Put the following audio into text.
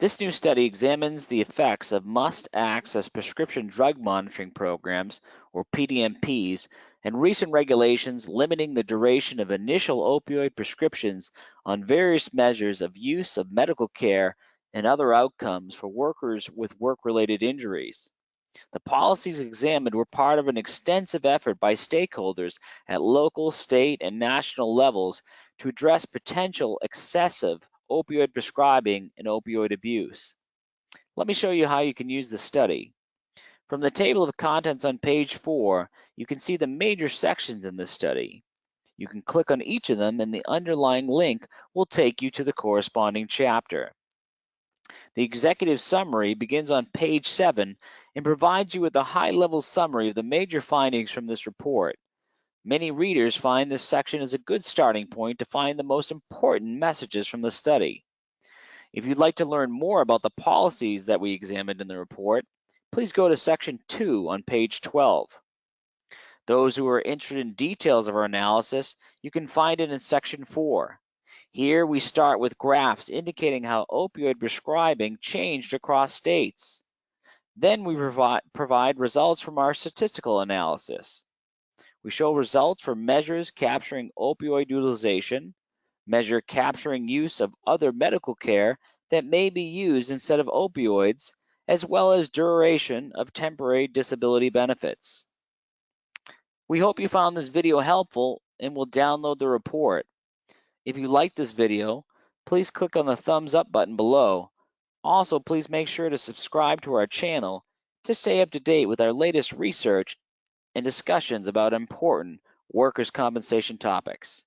This new study examines the effects of must access prescription drug monitoring programs, or PDMPs, and recent regulations limiting the duration of initial opioid prescriptions on various measures of use of medical care and other outcomes for workers with work-related injuries. The policies examined were part of an extensive effort by stakeholders at local, state, and national levels to address potential excessive opioid prescribing and opioid abuse. Let me show you how you can use the study. From the table of contents on page four, you can see the major sections in this study. You can click on each of them and the underlying link will take you to the corresponding chapter. The executive summary begins on page seven and provides you with a high-level summary of the major findings from this report. Many readers find this section is a good starting point to find the most important messages from the study. If you'd like to learn more about the policies that we examined in the report, please go to section 2 on page 12. Those who are interested in details of our analysis, you can find it in section 4. Here we start with graphs indicating how opioid prescribing changed across states. Then we provide, provide results from our statistical analysis. We show results for measures capturing opioid utilization, measure capturing use of other medical care that may be used instead of opioids, as well as duration of temporary disability benefits. We hope you found this video helpful and will download the report. If you like this video, please click on the thumbs up button below. Also, please make sure to subscribe to our channel to stay up to date with our latest research and discussions about important workers' compensation topics.